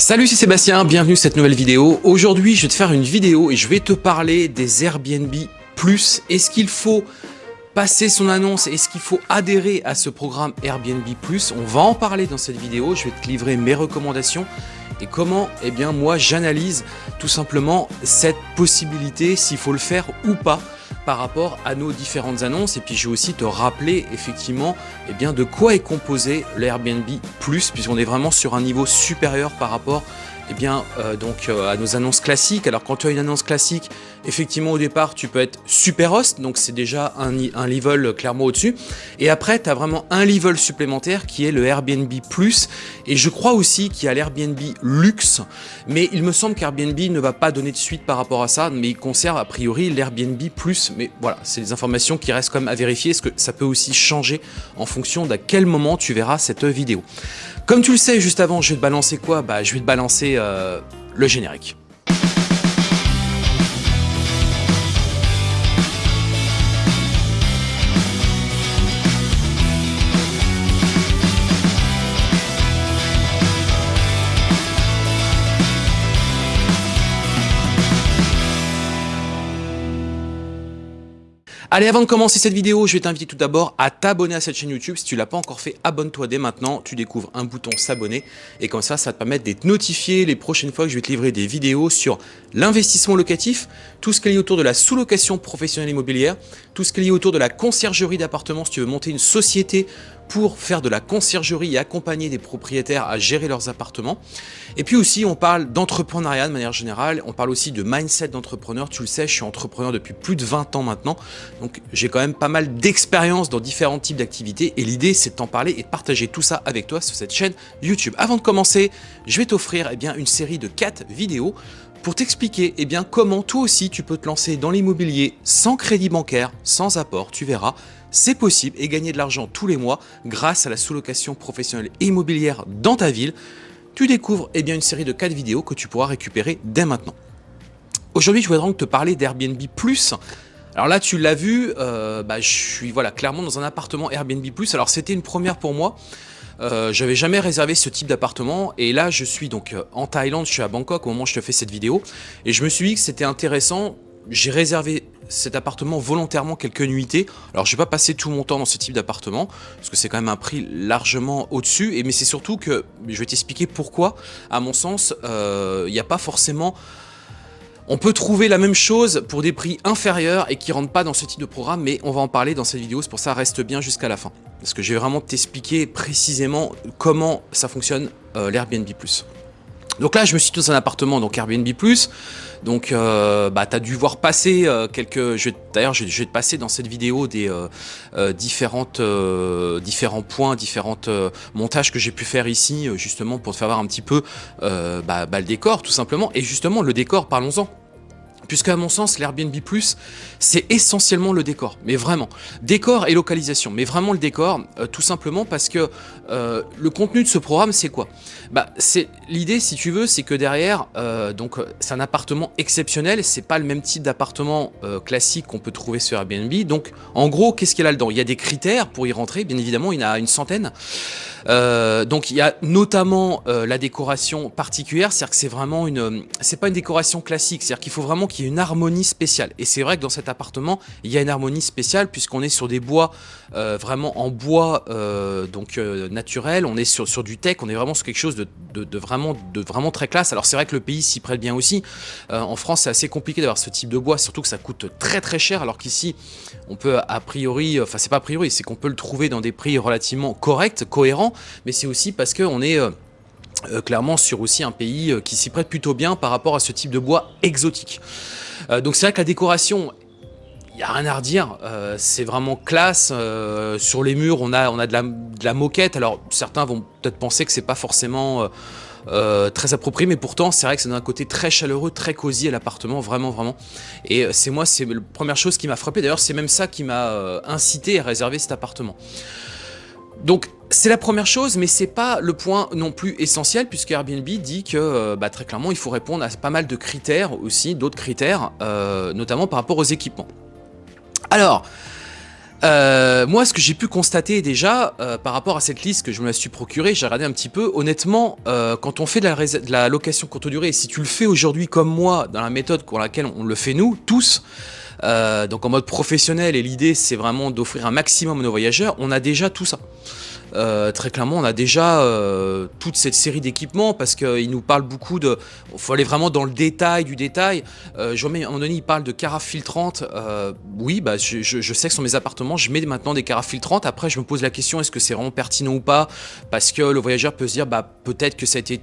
Salut, c'est Sébastien, bienvenue sur cette nouvelle vidéo. Aujourd'hui, je vais te faire une vidéo et je vais te parler des Airbnb Plus. Est-ce qu'il faut passer son annonce? Est-ce qu'il faut adhérer à ce programme Airbnb Plus? On va en parler dans cette vidéo. Je vais te livrer mes recommandations et comment, eh bien, moi, j'analyse tout simplement cette possibilité, s'il faut le faire ou pas par rapport à nos différentes annonces et puis je vais aussi te rappeler effectivement eh bien, de quoi est composé l'Airbnb Plus puisqu'on est vraiment sur un niveau supérieur par rapport eh bien, euh, donc, euh, à nos annonces classiques. Alors quand tu as une annonce classique, effectivement au départ tu peux être super host, donc c'est déjà un, level clairement au-dessus. Et après tu as vraiment un level supplémentaire qui est le Airbnb Plus. Et je crois aussi qu'il y a l'Airbnb Luxe, mais il me semble qu'Airbnb ne va pas donner de suite par rapport à ça, mais il conserve a priori l'Airbnb Plus. Mais voilà, c'est des informations qui restent quand même à vérifier, parce que ça peut aussi changer en fonction d'à quel moment tu verras cette vidéo? Comme tu le sais, juste avant, je vais te balancer quoi? Bah, je vais te balancer euh, le générique. Allez, avant de commencer cette vidéo, je vais t'inviter tout d'abord à t'abonner à cette chaîne YouTube. Si tu l'as pas encore fait, abonne-toi dès maintenant. Tu découvres un bouton s'abonner et comme ça, ça te permettre d'être notifié les prochaines fois que je vais te livrer des vidéos sur l'investissement locatif, tout ce qui est lié autour de la sous-location professionnelle immobilière, tout ce qui est lié autour de la conciergerie d'appartements si tu veux monter une société pour faire de la conciergerie et accompagner des propriétaires à gérer leurs appartements. Et puis aussi, on parle d'entrepreneuriat de manière générale, on parle aussi de mindset d'entrepreneur. Tu le sais, je suis entrepreneur depuis plus de 20 ans maintenant, donc j'ai quand même pas mal d'expérience dans différents types d'activités et l'idée c'est de t'en parler et de partager tout ça avec toi sur cette chaîne YouTube. Avant de commencer, je vais t'offrir eh une série de 4 vidéos pour t'expliquer eh comment toi aussi tu peux te lancer dans l'immobilier sans crédit bancaire, sans apport, tu verras, c'est possible et gagner de l'argent tous les mois grâce à la sous-location professionnelle immobilière dans ta ville. Tu découvres eh bien, une série de 4 vidéos que tu pourras récupérer dès maintenant. Aujourd'hui, je voudrais donc te parler d'Airbnb+. Alors là, tu l'as vu, euh, bah, je suis clairement dans un appartement Airbnb+. Alors c'était une première pour moi. Euh, j'avais jamais réservé ce type d'appartement et là je suis donc euh, en Thaïlande, je suis à Bangkok au moment où je te fais cette vidéo et je me suis dit que c'était intéressant, j'ai réservé cet appartement volontairement quelques nuitées. Alors je vais pas passer tout mon temps dans ce type d'appartement parce que c'est quand même un prix largement au-dessus. Mais c'est surtout que je vais t'expliquer pourquoi, à mon sens, euh, il n'y a pas forcément on peut trouver la même chose pour des prix inférieurs et qui rentrent pas dans ce type de programme, mais on va en parler dans cette vidéo, c'est pour ça reste bien jusqu'à la fin. Parce que je vais vraiment t'expliquer précisément comment ça fonctionne euh, l'Airbnb+. Donc là, je me suis dans un appartement, donc Airbnb+. Donc, euh, bah, tu as dû voir passer euh, quelques... D'ailleurs, je, vais te passer dans cette vidéo des euh, différents points, différentes montages que j'ai pu faire ici, justement, pour te faire voir un petit peu bah, bah, le décor, tout simplement. Et justement, le décor, parlons-en. Puisque à mon sens, l'Airbnb+, c'est essentiellement le décor, mais vraiment. Décor et localisation, mais vraiment le décor, euh, tout simplement parce que euh, le contenu de ce programme, c'est quoi? Bah, c'est L'idée, si tu veux, c'est que derrière, euh, donc c'est un appartement exceptionnel, c'est pas le même type d'appartement classique qu'on peut trouver sur Airbnb. Donc, en gros, qu'est-ce qu'il a là-dedans Il y a des critères pour y rentrer, bien évidemment, il y en a une centaine. Donc, il y a notamment la décoration particulière, c'est-à-dire que c'est vraiment une... C'est pas une décoration classique, c'est-à-dire qu'il faut vraiment qu'il y ait une harmonie spéciale. Et c'est vrai que dans cet appartement, il y a une harmonie spéciale puisqu'on est sur des bois euh, vraiment en bois euh, donc euh, naturel, on est sur, du tech, on est vraiment sur quelque chose de, vraiment, de vraiment très classe. Alors c'est vrai que le pays s'y prête bien aussi. en France, c'est assez compliqué d'avoir ce type de bois, surtout que ça coûte très très cher, alors qu'ici, on peut a priori, enfin c'est pas a priori, c'est qu'on peut le trouver dans des prix relativement corrects, cohérents, mais c'est aussi parce qu'on est euh, clairement sur aussi un pays euh, qui s'y prête plutôt bien par rapport à ce type de bois exotique. Euh, donc c'est vrai que la décoration, il n'y a rien à redire, c'est vraiment classe. sur les murs, on a, on a de, la, moquette. Alors certains vont peut-être penser que c'est pas forcément très approprié, mais pourtant c'est vrai que c'est d'un côté très chaleureux, très cosy à l'appartement, vraiment, vraiment. Et c'est moi, c'est la première chose qui m'a frappé. D'ailleurs, c'est même ça qui m'a incité à réserver cet appartement. Donc c'est la première chose, mais c'est pas le point non plus essentiel, puisque Airbnb dit que euh, bah, très clairement, il faut répondre à pas mal de critères aussi, d'autres critères, euh, notamment par rapport aux équipements. Alors, Euh, moi, ce que j'ai pu constater déjà par rapport à cette liste que je me suis procurée, j'ai regardé un petit peu. Honnêtement, quand on fait de la, de la, location courte durée, et si tu le fais aujourd'hui comme moi, dans la méthode pour laquelle on le fait nous, tous, donc en mode professionnel, et l'idée c'est vraiment d'offrir un maximum à nos voyageurs, on a déjà tout ça. Euh, très clairement, on a déjà euh, toute cette série d'équipements parce qu'il nous parle beaucoup de... Il faut aller vraiment dans le détail du détail. Euh, je remets, à un moment il parle de carafes filtrantes. Euh, oui, bah, je, sais que sur mes appartements, je mets maintenant des carafes filtrantes. Après, je me pose la question, est-ce que c'est vraiment pertinent ou pas? Parce que le voyageur peut se dire, bah, peut-être que, ça a été,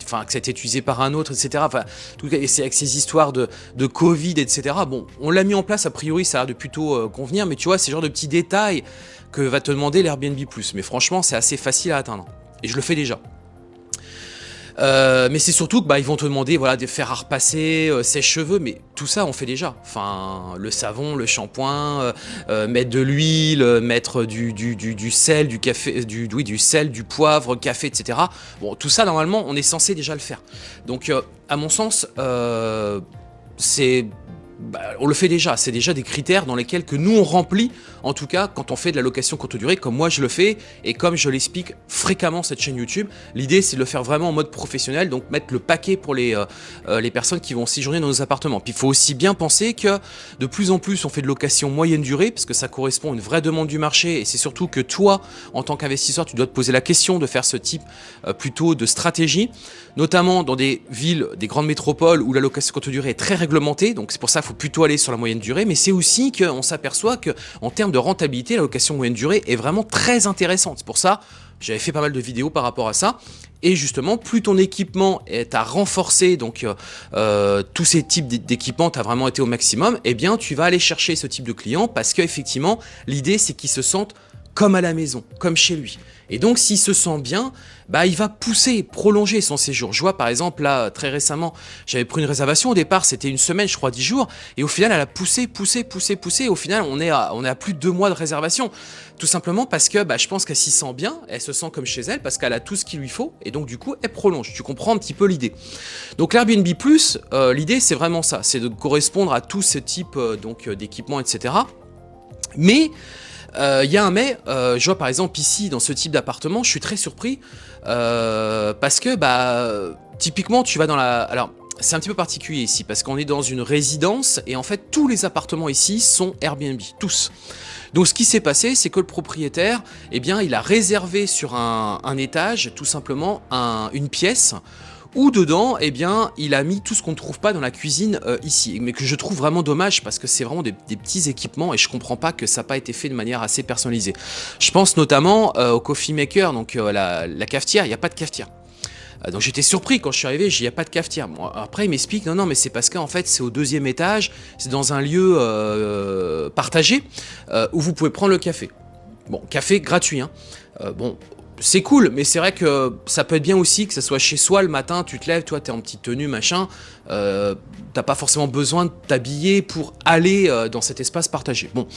utilisé par un autre, etc. Enfin, tout, c'est avec ces histoires de, Covid, etc. Bon, on l'a mis en place, a priori, ça a de plutôt convenir. Mais tu vois, c'est genre de petits détails va te demander l'Airbnb+. Mais franchement, c'est assez facile à atteindre. Et je le fais déjà. Euh, mais c'est surtout que bah, ils vont te demander voilà, de faire à repasser euh, ses cheveux, mais tout ça on fait déjà. Enfin, le savon, le shampoing, euh, mettre de l'huile, mettre du, du, du, sel, du café, du, oui, du sel, du poivre, café, etc. Bon, tout ça normalement on est censé déjà le faire. Donc à mon sens, c'est bah, on le fait déjà, c'est déjà des critères dans lesquels que nous on remplit, en tout cas quand on fait de la location courte durée, comme moi je le fais, et comme je l'explique fréquemment cette chaîne YouTube, l'idée c'est de le faire vraiment en mode professionnel, donc mettre le paquet pour les, euh, euh, personnes qui vont séjourner dans nos appartements. Puis il faut aussi bien penser que de plus en plus on fait de location moyenne durée, parce que ça correspond à une vraie demande du marché, et c'est surtout que toi, en tant qu'investisseur, tu dois te poser la question de faire ce type euh, plutôt de stratégie, notamment dans des villes, des grandes métropoles où la location courte durée est très réglementée, donc c'est pour ça faut plutôt aller sur la moyenne durée, mais c'est aussi qu'on s'aperçoit qu'en termes de rentabilité, la location moyenne durée est vraiment très intéressante. C'est pour ça, j'avais fait pas mal de vidéos par rapport à ça. Et justement, plus ton équipement est à renforcer, donc euh, euh, tous ces types d'équipements, tu vraiment été au maximum, eh bien tu vas aller chercher ce type de client parce qu'effectivement, l'idée c'est qu'ils se sentent comme à la maison, comme chez lui. Et donc s'il se sent bien, bah il va pousser, prolonger son séjour. Je vois par exemple là très récemment, j'avais pris une réservation au départ, c'était une semaine, je crois 10 jours, et au final elle a poussé, poussé, poussé, poussé. Au final on est à, on est à plus de deux mois de réservation, tout simplement parce que bah, je pense qu'elle s'y sent bien, elle se sent comme chez elle parce qu'elle a tout ce qu'il lui faut, et donc du coup elle prolonge. Tu comprends un petit peu l'idée. Donc l'Airbnb Plus, euh, l'idée c'est vraiment ça, c'est de correspondre à tous ces types euh, donc euh, d'équipements, etc. Mais il euh, y a un mais, euh, je vois par exemple ici dans ce type d'appartement, je suis très surpris euh, parce que bah typiquement tu vas dans la... Alors c'est un petit peu particulier ici parce qu'on est dans une résidence et en fait tous les appartements ici sont Airbnb, tous. Donc ce qui s'est passé, c'est que le propriétaire, eh bien, il a réservé sur un, étage tout simplement une pièce où dedans, eh bien, il a mis tout ce qu'on ne trouve pas dans la cuisine euh, ici, mais que je trouve vraiment dommage parce que c'est vraiment des, petits équipements et je comprends pas que ça n'a pas été fait de manière assez personnalisée. Je pense notamment euh, au coffee maker, donc euh, la, cafetière, il n'y a pas de cafetière. Donc j'étais surpris quand je suis arrivé, il n'y a pas de cafetière. après il m'explique, non non mais c'est parce qu'en fait c'est au deuxième étage, c'est dans un lieu partagé où vous pouvez prendre le café. Bon, café gratuit. Hein. bon, c'est cool, mais c'est vrai que ça peut être bien aussi que ça soit chez soi le matin, tu te lèves, toi t'es en petite tenue, machin, euh, t'as pas forcément besoin de t'habiller pour aller euh, dans cet espace partagé. Bon,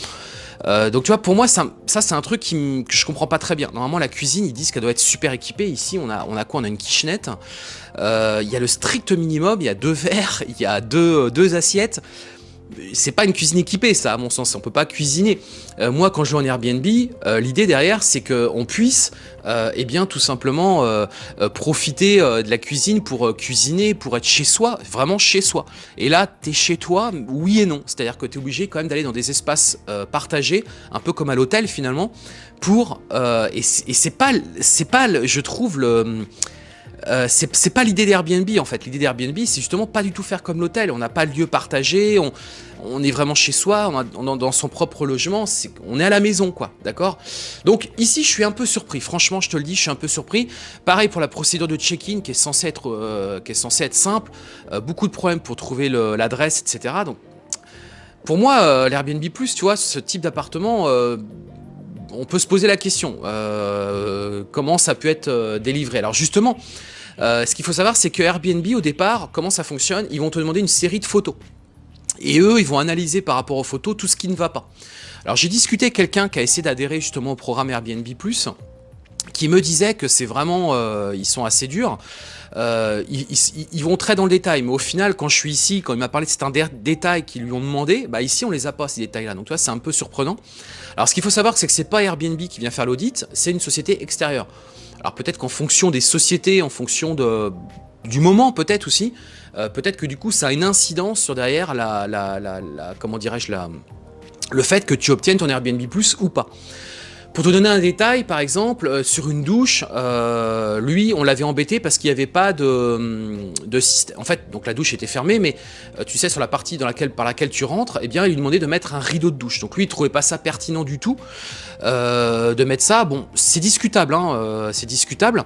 euh, donc tu vois, pour moi, ça, c'est un truc que je comprends pas très bien. Normalement, la cuisine, ils disent qu'elle doit être super équipée. Ici, on a, on a quoi? On a une kitchenette. Il y a le strict minimum, il y a deux verres, il y a deux assiettes c'est pas une cuisine équipée ça à mon sens, on peut pas cuisiner. Euh, moi quand je vais en Airbnb, euh, l'idée derrière c'est qu'on puisse euh, eh bien tout simplement profiter de la cuisine pour cuisiner, pour être chez soi, vraiment chez soi. Et là tu es chez toi, oui et non, c'est-à-dire que tu es obligé quand même d'aller dans des espaces partagés, un peu comme à l'hôtel finalement, pour... et c'est pas, pas je trouve le euh, c'est pas l'idée d'Airbnb en fait. L'idée d'Airbnb, c'est justement pas du tout faire comme l'hôtel. On n'a pas de lieu partagé, on, est vraiment chez soi, on, est dans son propre logement, on est à la maison quoi, d'accord? Donc ici, je suis un peu surpris. Franchement, je te le dis, je suis un peu surpris. Pareil pour la procédure de check-in qui est censée être, euh, simple. Euh, beaucoup de problèmes pour trouver l'adresse, etc. Pour moi, l'Airbnb Plus, tu vois, ce type d'appartement on peut se poser la question, comment ça peut être délivré? Alors justement, euh, ce qu'il faut savoir, c'est que Airbnb, au départ, comment ça fonctionne Ils vont te demander une série de photos. Et eux, ils vont analyser par rapport aux photos tout ce qui ne va pas. Alors j'ai discuté avec quelqu'un qui a essayé d'adhérer justement au programme Airbnb+, qui me disait que c'est vraiment, euh, ils sont assez durs. Euh, ils, vont très dans le détail, mais au final, quand je suis ici, quand il m'a parlé de certains détails qu'ils lui ont demandé, bah ici on les a pas ces détails-là. Donc tu vois, c'est un peu surprenant. Alors ce qu'il faut savoir, c'est que c'est pas Airbnb qui vient faire l'audit, c'est une société extérieure. Alors peut-être qu'en fonction des sociétés, en fonction de, du moment peut-être aussi, euh, peut-être que du coup ça a une incidence sur derrière la, la, la, le fait que tu obtiennes ton Airbnb Plus ou pas. Pour te donner un détail, par exemple, euh, sur une douche, euh, lui, on l'avait embêté parce qu'il n'y avait pas de, de, système. En fait, donc la douche était fermée, mais euh, tu sais, sur la partie par laquelle tu rentres, eh bien, il lui demandait de mettre un rideau de douche. Donc lui, il trouvait pas ça pertinent du tout de mettre ça. Bon, c'est discutable, hein, c'est discutable.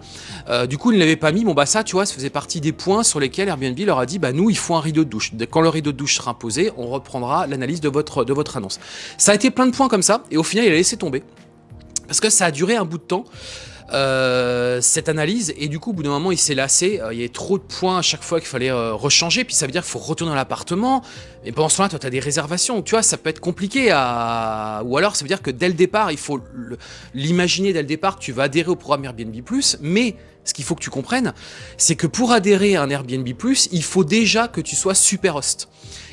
du coup, il ne l'avait pas mis. Bon, bah ça, tu vois, ça faisait partie des points sur lesquels Airbnb leur a dit, bah nous, il faut un rideau de douche. Quand le rideau de douche sera imposé, on reprendra l'analyse de votre annonce. Ça a été plein de points comme ça, et au final, il a laissé tomber. Parce que ça a duré un bout de temps. Euh, cette analyse et du coup au bout d'un moment il s'est lassé. Euh, il y avait trop de points à chaque fois qu'il fallait euh, rechanger. Puis ça veut dire qu'il faut retourner dans l'appartement. Et pendant ce temps là toi tu as des réservations. Tu vois ça peut être compliqué ou alors ça veut dire que dès le départ il faut l'imaginer dès le départ tu vas adhérer au programme Airbnb mais ce qu'il faut que tu comprennes, c'est que pour adhérer à un Airbnb+, il faut déjà que tu sois super host.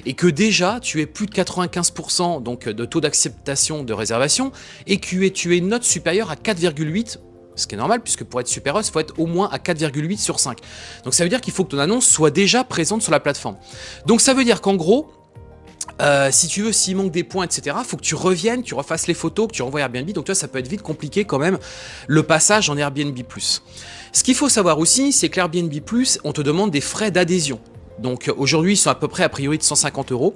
Et que déjà tu aies plus de 95% donc de taux d'acceptation de réservation et que tu aies une note supérieure à 4,8 ce qui est normal puisque pour être super host, il faut être au moins à 4,8 sur 5. Donc ça veut dire qu'il faut que ton annonce soit déjà présente sur la plateforme. Donc ça veut dire qu'en gros, euh, si tu veux, s'il manque des points, etc., faut que tu reviennes, tu refasses les photos, que tu renvoies Airbnb. Donc, toi, ça peut être vite compliqué quand même le passage en Airbnb+. Ce qu'il faut savoir aussi, c'est que l'Airbnb+, on te demande des frais d'adhésion. Donc, aujourd'hui, ils sont à peu près a priori de 150 euros.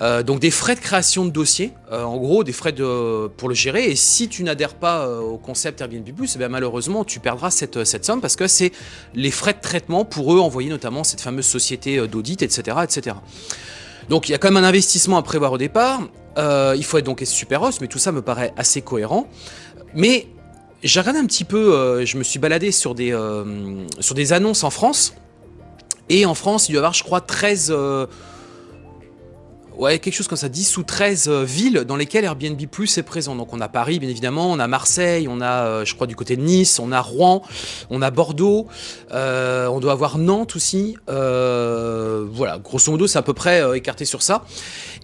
Euh, donc des frais de création de dossier, euh, en gros des frais de, pour le gérer, et si tu n'adhères pas au concept Airbnb+, eh malheureusement tu perdras cette, cette somme parce que c'est les frais de traitement pour eux envoyer notamment cette fameuse société d'audit, etc., etc. Donc il y a quand même un investissement à prévoir au départ. Euh, il faut être donc super os, mais tout ça me paraît assez cohérent. Mais j'ai regardé un petit peu, euh, je me suis baladé sur des, euh, sur des annonces en France. Et en France, il doit y avoir, je crois, 13 ouais, quelque chose comme ça, 10 ou 13 euh, villes dans lesquelles Airbnb Plus est présent. Donc on a Paris, bien évidemment, on a Marseille, on a, euh, je crois, du côté de Nice, on a Rouen, on a Bordeaux, euh, on doit avoir Nantes aussi. voilà, grosso modo, c'est à peu près écarté sur ça.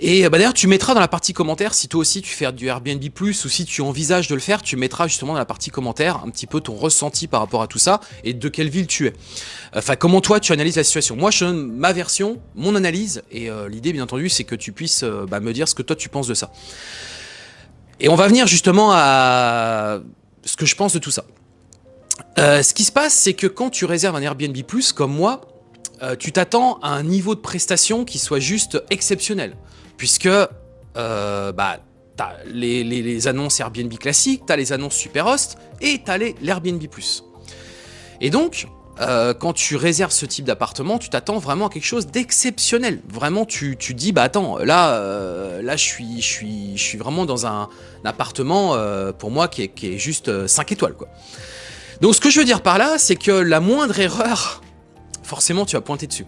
Et bah, d'ailleurs, tu mettras dans la partie commentaire, si toi aussi tu fais du Airbnb Plus ou si tu envisages de le faire, tu mettras justement dans la partie commentaire un petit peu ton ressenti par rapport à tout ça et de quelle ville tu es. Enfin, comment toi tu analyses la situation. Moi, je donne ma version, mon analyse, et l'idée, bien entendu, c'est que tu puisses euh, bah, me dire ce que toi tu penses de ça. Et on va venir justement à ce que je pense de tout ça. Euh, ce qui se passe, c'est que quand tu réserves un Airbnb+, comme moi, euh, tu t'attends à un niveau de prestation qui soit juste exceptionnel. Puisque, bah, t'as les, les, annonces Airbnb classiques, t'as les annonces Superhost, et t'as l'Airbnb+. Et donc, euh, quand tu réserves ce type d'appartement, tu t'attends vraiment à quelque chose d'exceptionnel. Vraiment, tu, tu dis, bah attends, là, euh, là je, suis, suis, suis vraiment dans un, appartement, euh, pour moi, qui est, qui juste 5 étoiles. quoi. Donc ce que je veux dire par là, c'est que la moindre erreur, forcément, tu vas pointer dessus.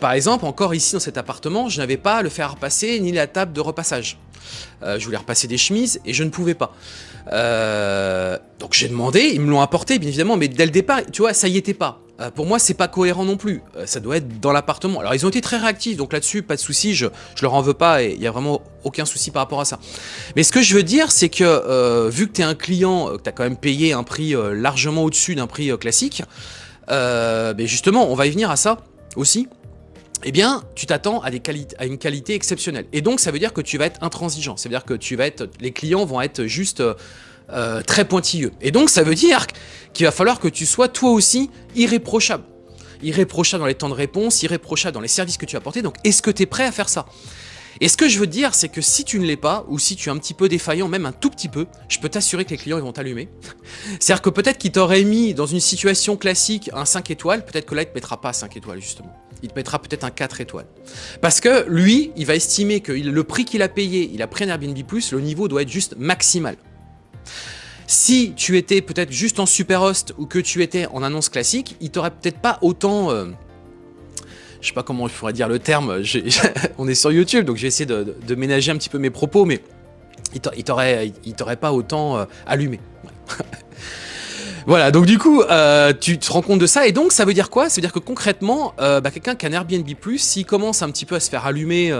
par exemple, encore ici dans cet appartement, je n'avais pas le fer à repasser ni la table de repassage. Je voulais repasser des chemises et je ne pouvais pas. Euh, donc j'ai demandé, ils me l'ont apporté bien évidemment, mais dès le départ, tu vois, ça y était pas. Euh, pour moi, c'est pas cohérent non plus. Euh, ça doit être dans l'appartement. Alors ils ont été très réactifs, donc là-dessus, pas de souci, je, je leur en veux pas et il y a vraiment aucun souci par rapport à ça. Mais ce que je veux dire, c'est que vu que tu es un client, que tu as quand même payé un prix largement au-dessus d'un prix classique, ben justement, on va y venir à ça aussi eh bien, tu t'attends à, une qualité exceptionnelle. Et donc, ça veut dire que tu vas être intransigeant. Ça veut dire que tu vas les clients vont être juste euh, très pointilleux. Et donc, ça veut dire qu'il va falloir que tu sois toi aussi irréprochable. Irréprochable dans les temps de réponse, irréprochable dans les services que tu as apportés. Donc, est-ce que tu es prêt à faire ça? Et ce que je veux dire, c'est que si tu ne l'es pas, ou si tu es un petit peu défaillant, même un tout petit peu, je peux t'assurer que les clients ils vont t'allumer. C'est-à-dire que peut-être qu'il t'aurait mis dans une situation classique un 5 étoiles, peut-être que là il te mettra pas 5 étoiles justement il te mettra peut-être un 4 étoiles. Parce que lui, il va estimer que le prix qu'il a payé, il a pris un Airbnb+, le niveau doit être juste maximal. Si tu étais peut-être juste en super host ou que tu étais en annonce classique, il t'aurait peut-être pas autant... Euh, je sais pas comment je pourrais dire le terme, on est sur YouTube, donc j'ai essayé de, ménager un petit peu mes propos, mais il t'aurait pas autant euh, allumé. Voilà, donc du coup, euh, tu te rends compte de ça, et donc ça veut dire quoi? Ça veut dire que concrètement, euh, bah, quelqu'un qui a un Airbnb+, s'il commence un petit peu à se faire allumer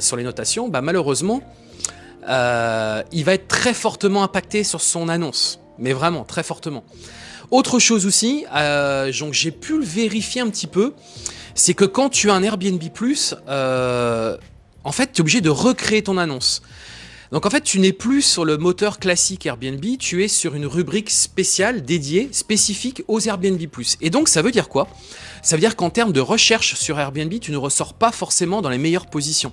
sur les notations, bah, malheureusement, il va être très fortement impacté sur son annonce. Mais vraiment, très fortement. Autre chose aussi, donc j'ai pu le vérifier un petit peu, c'est que quand tu as un Airbnb+, en fait, tu es obligé de recréer ton annonce. Donc en fait, tu n'es plus sur le moteur classique Airbnb, tu es sur une rubrique spéciale, dédiée, spécifique aux Airbnb+. Et donc ça veut dire quoi? Ça veut dire qu'en termes de recherche sur Airbnb, tu ne ressors pas forcément dans les meilleures positions.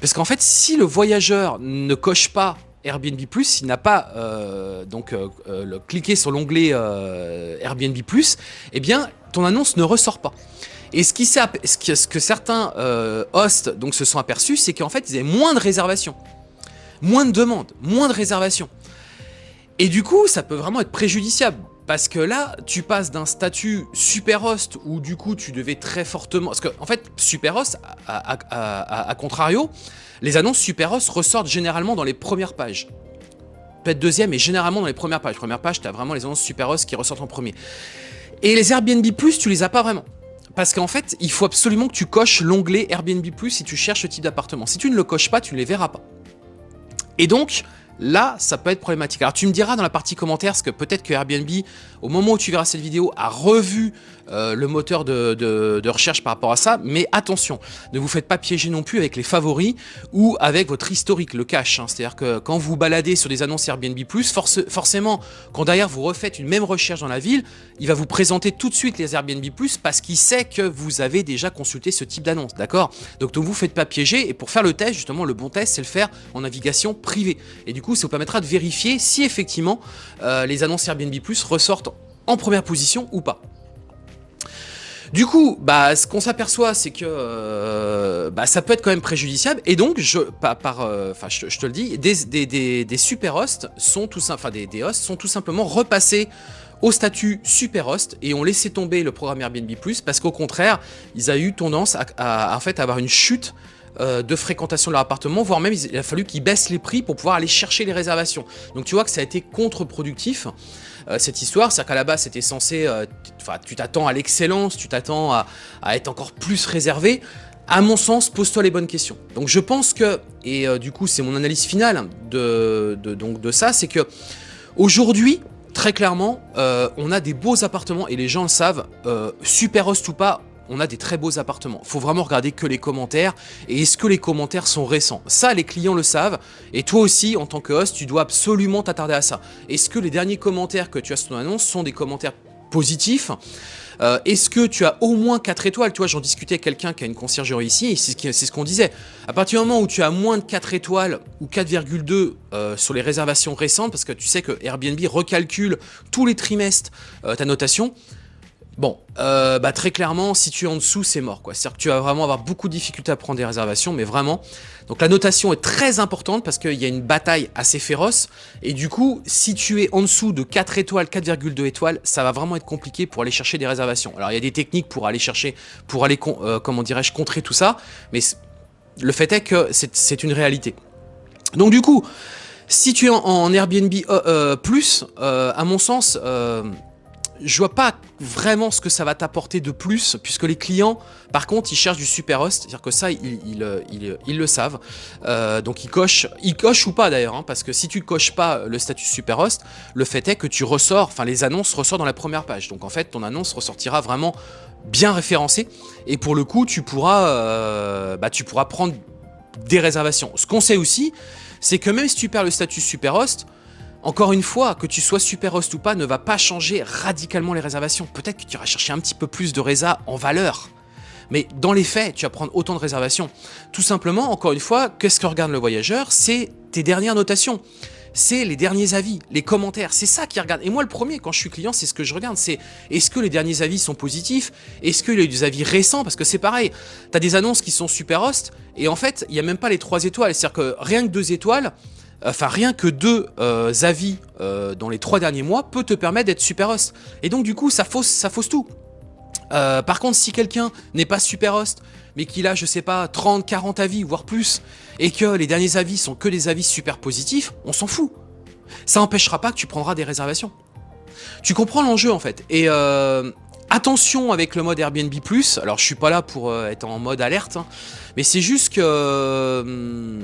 Parce qu'en fait, si le voyageur ne coche pas Airbnb+, s'il n'a pas euh, donc euh, euh, cliqué sur l'onglet Airbnb+, eh bien ton annonce ne ressort pas. Et ce, qui ce que certains hosts donc, se sont aperçus, c'est qu'en fait, ils avaient moins de réservations moins de demandes, moins de réservations. Et du coup, ça peut vraiment être préjudiciable. Parce que là, tu passes d'un statut super host où du coup tu devais très fortement... Parce qu'en en fait, super host, à, contrario, les annonces super host ressortent généralement dans les premières pages. Peut-être deuxième, mais généralement dans les premières pages. Première page, tu as vraiment les annonces super host qui ressortent en premier. Et les Airbnb+, tu les as pas vraiment. Parce qu'en fait, il faut absolument que tu coches l'onglet Airbnb+, si tu cherches ce type d'appartement. Si tu ne le coches pas, tu ne les verras pas. Et donc, là, ça peut être problématique. Alors tu me diras dans la partie commentaires, parce que peut-être que Airbnb, au moment où tu verras cette vidéo, a revu euh, le moteur de, recherche par rapport à ça, mais attention, ne vous faites pas piéger non plus avec les favoris ou avec votre historique, le cache. Hein. C'est-à-dire que quand vous baladez sur des annonces Airbnb+, forcément, quand derrière vous refaites une même recherche dans la ville, il va vous présenter tout de suite les Airbnb+, parce qu'il sait que vous avez déjà consulté ce type d'annonce, d'accord? Donc ne vous faites pas piéger, et pour faire le test, justement, le bon test, c'est le faire en navigation privée. Et du coup, ça vous permettra de vérifier si effectivement euh, les annonces Airbnb+, ressortent en première position ou pas. Du coup, bah, ce qu'on s'aperçoit, c'est que euh, bah, ça peut être quand même préjudiciable. Et donc, je, par, euh, enfin, je, te le dis, des, super hosts sont tout, enfin, des, hosts sont tout simplement repassés au statut super host et ont laissé tomber le programme Airbnb+, parce qu'au contraire, ils ont eu tendance à, en fait, avoir une chute euh, de fréquentation de leur appartement, voire même il a fallu qu'ils baissent les prix pour pouvoir aller chercher les réservations. Donc tu vois que ça a été contre-productif. Euh, cette histoire. C'est-à-dire qu'à la base, c'était censé... Euh, tu t'attends à l'excellence, tu t'attends à, être encore plus réservé. À mon sens, pose-toi les bonnes questions. Donc je pense que, et du coup c'est mon analyse finale de ça, c'est que aujourd'hui, très clairement, on a des beaux appartements et les gens le savent, super host ou pas, on a des très beaux appartements. Faut vraiment regarder que les commentaires et est-ce que les commentaires sont récents. Ça, les clients le savent et toi aussi, en tant que host, tu dois absolument t'attarder à ça. Est-ce que les derniers commentaires que tu as sur ton annonce sont des commentaires positifs euh, Est-ce que tu as au moins 4 étoiles? Tu vois, j'en discutais avec quelqu'un qui a une conciergerie ici et c'est ce qu'on disait. À partir du moment où tu as moins de 4 étoiles ou 4,2 euh, sur les réservations récentes, parce que tu sais que Airbnb recalcule tous les trimestres euh, ta notation, Bon, euh, bah très clairement, si tu es en dessous, c'est mort. C'est-à-dire que tu vas vraiment avoir beaucoup de difficultés à prendre des réservations, mais vraiment. Donc la notation est très importante parce qu'il y a une bataille assez féroce. Et du coup, si tu es en dessous de 4 étoiles, 4,2 étoiles, ça va vraiment être compliqué pour aller chercher des réservations. Alors il y a des techniques pour aller chercher, pour aller, euh, comment dirais-je, contrer tout ça. Mais le fait est que c'est une réalité. Donc du coup, si tu es en, Airbnb euh, plus, à mon sens je vois pas vraiment ce que ça va t'apporter de plus, puisque les clients, par contre, ils cherchent du super host, c'est-à-dire que ça, ils, ils, le savent. Euh, donc ils cochent, ils cochent ou pas d'ailleurs, hein, parce que si tu coches pas le statut super host, le fait est que tu ressors, enfin les annonces ressortent dans la première page. Donc en fait, ton annonce ressortira vraiment bien référencée, et pour le coup, tu pourras, euh, bah, tu pourras prendre des réservations. Ce qu'on sait aussi, c'est que même si tu perds le statut super host, encore une fois, que tu sois super host ou pas ne va pas changer radicalement les réservations. Peut-être que tu iras chercher un petit peu plus de résa en valeur. Mais dans les faits, tu vas prendre autant de réservations. Tout simplement, encore une fois, qu'est-ce que regarde le voyageur? C'est tes dernières notations. C'est les derniers avis, les commentaires. C'est ça qu'il regarde. Et moi, le premier, quand je suis client, c'est ce que je regarde. C'est est-ce que les derniers avis sont positifs? Est-ce qu'il y a eu des avis récents? Parce que c'est pareil. Tu as des annonces qui sont super host et en fait, il n'y a même pas les trois étoiles. C'est-à-dire que rien que deux étoiles, enfin rien que deux euh, avis euh, dans les trois derniers mois peut te permettre d'être super host. Et donc du coup, ça fausse, ça fausse tout. Euh, par contre, si quelqu'un n'est pas super host, mais qu'il a, je sais pas, 30, 40 avis, voire plus, et que les derniers avis sont que des avis super positifs, on s'en fout. Ça n'empêchera pas que tu prendras des réservations. Tu comprends l'enjeu en fait. Et attention avec le mode Airbnb+, alors je suis pas là pour être en mode alerte, hein, mais c'est juste que... Euh,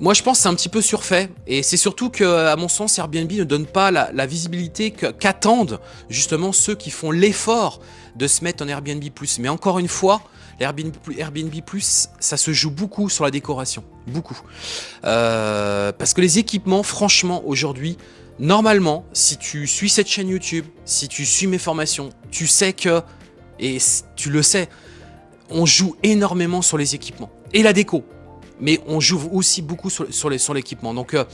moi je pense que c'est un petit peu surfait et c'est surtout que à mon sens Airbnb ne donne pas la, visibilité qu'attendent justement ceux qui font l'effort de se mettre en Airbnb+. Mais encore une fois, Airbnb, Airbnb+, ça se joue beaucoup sur la décoration, beaucoup. parce que les équipements, franchement, aujourd'hui, Normalement, si tu suis cette chaîne YouTube, si tu suis mes formations, tu sais que, et tu le sais, on joue énormément sur les équipements et la déco. Mais on joue aussi beaucoup sur, l'équipement. Donc, euh,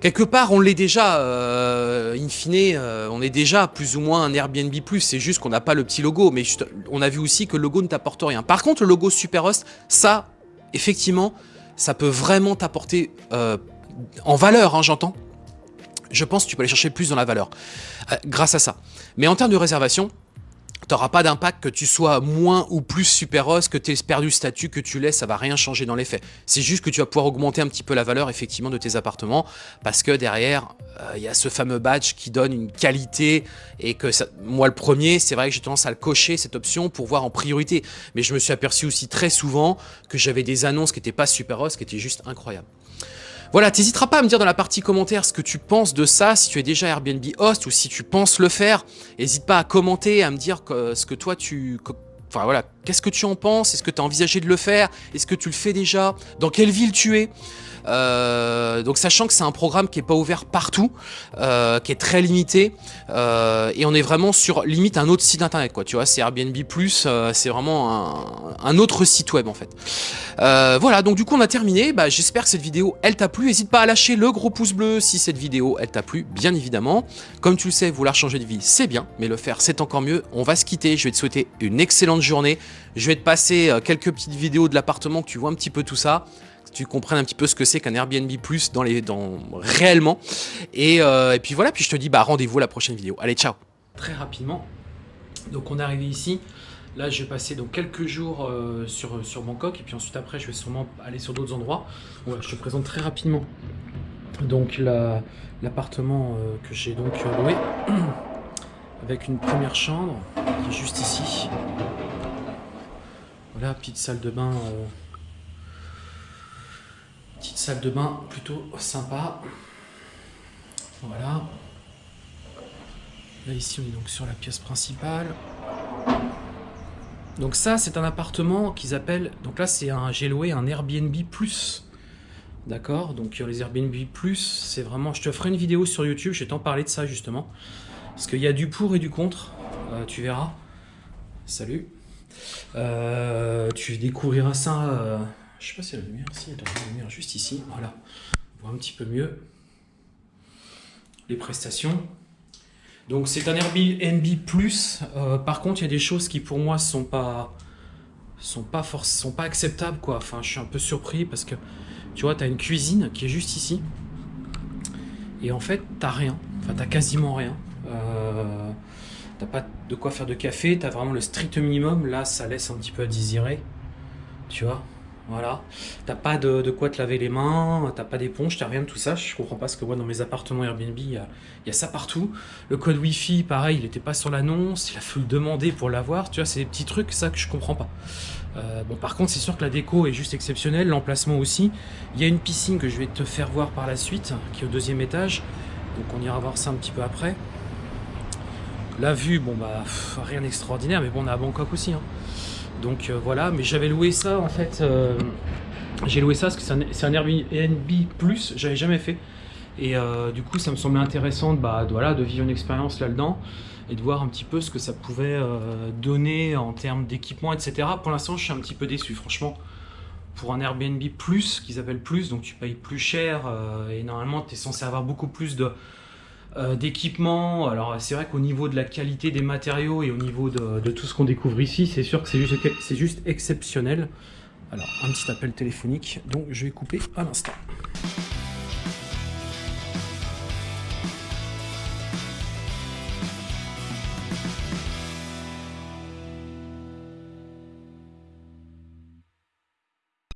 quelque part, on l'est déjà, euh, in fine, euh, on est déjà plus ou moins un Airbnb+. C'est juste qu'on n'a pas le petit logo. Mais on a vu aussi que le logo ne t'apporte rien. Par contre, le logo Superhost, ça, effectivement, ça peut vraiment t'apporter en valeur, hein, j'entends je pense que tu peux aller chercher plus dans la valeur grâce à ça. Mais en termes de réservation, tu n'auras pas d'impact que tu sois moins ou plus super os, que tu aies perdu statut, que tu laisses, ça va rien changer dans les faits. C'est juste que tu vas pouvoir augmenter un petit peu la valeur effectivement de tes appartements parce que derrière, euh, il y a ce fameux badge qui donne une qualité et que ça, moi le premier, c'est vrai que j'ai tendance à le cocher cette option pour voir en priorité. Mais je me suis aperçu aussi très souvent que j'avais des annonces qui n'étaient pas super os, qui étaient juste incroyables. Voilà, t'hésiteras pas à me dire dans la partie commentaire ce que tu penses de ça, si tu es déjà Airbnb host ou si tu penses le faire. N'hésite pas à commenter, à me dire ce que toi tu... Enfin voilà, qu'est-ce que tu en penses? Est-ce que tu as envisagé de le faire? Est-ce que tu le fais déjà? Dans quelle ville tu es? euh, donc sachant que c'est un programme qui est pas ouvert partout, euh, qui est très limité, euh, et on est vraiment sur limite un autre site internet quoi. Tu vois, c'est Airbnb c'est vraiment un, autre site web en fait. voilà, donc du coup on a terminé. Bah, J'espère que cette vidéo elle t'a plu. N'hésite pas à lâcher le gros pouce bleu si cette vidéo elle t'a plu, bien évidemment. Comme tu le sais, vouloir changer de vie c'est bien, mais le faire c'est encore mieux. On va se quitter. Je vais te souhaiter une excellente journée. Je vais te passer quelques petites vidéos de l'appartement que tu vois un petit peu tout ça tu comprennes un petit peu ce que c'est qu'un Airbnb Plus dans les, dans, réellement. Euh, et, puis voilà, puis je te dis bah, rendez-vous à la prochaine vidéo. Allez, ciao Très rapidement, donc on est arrivé ici. Là, je vais passer donc quelques jours euh, sur, sur Bangkok et puis ensuite après, je vais sûrement aller sur d'autres endroits. je te présente très rapidement donc l'appartement euh, que j'ai donc loué avec une première chambre qui est juste ici. Voilà, petite salle de bain salle de bain plutôt sympa. Voilà. Là ici on est donc sur la pièce principale. Donc ça c'est un appartement qu'ils appellent, donc là c'est un, j'ai loué un Airbnb. D'accord? Donc les Airbnb c'est vraiment, je te ferai une vidéo sur YouTube, je vais t'en parler de ça justement. Parce qu'il y a du pour et du contre, euh, tu verras. Salut. Euh, tu découvriras ça euh, je sais pas si la lumière, si, lumière juste ici, voilà. On voit un petit peu mieux les prestations. Donc c'est un Airbnb Plus. Euh, par contre, il y a des choses qui pour moi sont pas sont pas sont pas acceptables quoi. Enfin, je suis un peu surpris parce que tu vois, tu as une cuisine qui est juste ici. Et en fait, t'as rien. Enfin, t'as quasiment rien. Euh, t'as pas de quoi faire de café, t'as vraiment le strict minimum. Là, ça laisse un petit peu à désirer. Tu vois? Voilà. T'as pas de, quoi te laver les mains, t'as pas d'éponge, t'as rien de tout ça. Je comprends pas ce que moi dans mes appartements Airbnb, il y a, ça partout. Le code Wi-Fi, pareil, il était pas sur l'annonce, il a fallu le demander pour l'avoir. Tu vois, c'est des petits trucs, ça, que je comprends pas. Euh, bon, par contre, c'est sûr que la déco est juste exceptionnelle, l'emplacement aussi. Il y a une piscine que je vais te faire voir par la suite, qui est au deuxième étage. Donc on ira voir ça un petit peu après. La vue, bon bah, rien d'extraordinaire, mais bon, on est à Bangkok aussi. Hein. Donc euh, voilà, mais j'avais loué ça en fait. Euh, j'ai loué ça parce que c'est un, Airbnb Plus, j'avais jamais fait. Et euh, du coup, ça me semblait intéressant de, bah, voilà, de vivre une expérience là-dedans et de voir un petit peu ce que ça pouvait donner en termes d'équipement, etc. Pour l'instant, je suis un petit peu déçu, franchement. Pour un Airbnb Plus, qu'ils appellent Plus, donc tu payes plus cher et normalement, tu es censé avoir beaucoup plus de, d'équipement. Alors c'est vrai qu'au niveau de la qualité des matériaux et au niveau de, tout ce qu'on découvre ici, c'est sûr que c'est juste, juste exceptionnel. Alors un petit appel téléphonique, donc je vais couper à l'instant.